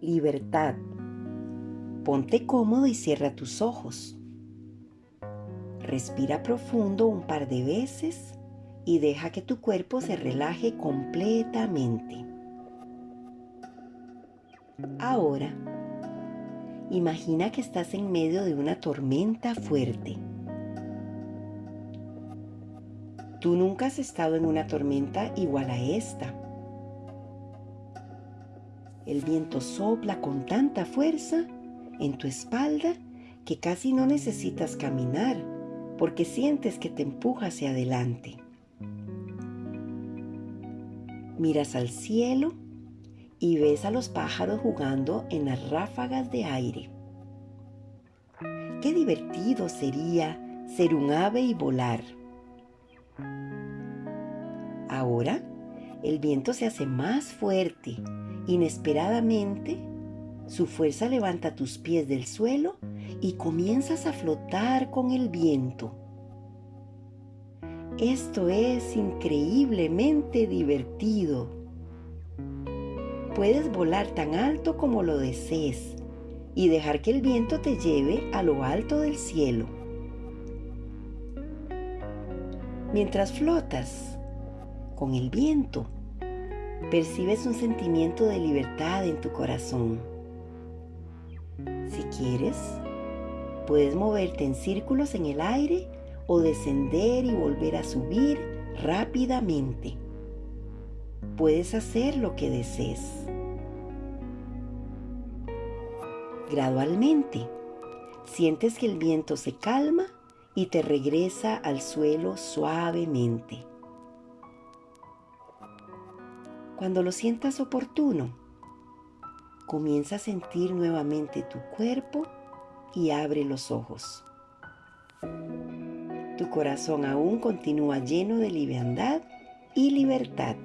Libertad. Ponte cómodo y cierra tus ojos. Respira profundo un par de veces y deja que tu cuerpo se relaje completamente. Ahora, imagina que estás en medio de una tormenta fuerte. Tú nunca has estado en una tormenta igual a esta. El viento sopla con tanta fuerza en tu espalda que casi no necesitas caminar porque sientes que te empuja hacia adelante. Miras al cielo y ves a los pájaros jugando en las ráfagas de aire. Qué divertido sería ser un ave y volar. Ahora el viento se hace más fuerte. Inesperadamente, su fuerza levanta tus pies del suelo y comienzas a flotar con el viento. Esto es increíblemente divertido. Puedes volar tan alto como lo desees y dejar que el viento te lleve a lo alto del cielo. Mientras flotas, con el viento, percibes un sentimiento de libertad en tu corazón. Si quieres, puedes moverte en círculos en el aire o descender y volver a subir rápidamente. Puedes hacer lo que desees. Gradualmente, sientes que el viento se calma y te regresa al suelo suavemente. Cuando lo sientas oportuno, comienza a sentir nuevamente tu cuerpo y abre los ojos. Tu corazón aún continúa lleno de liviandad y libertad.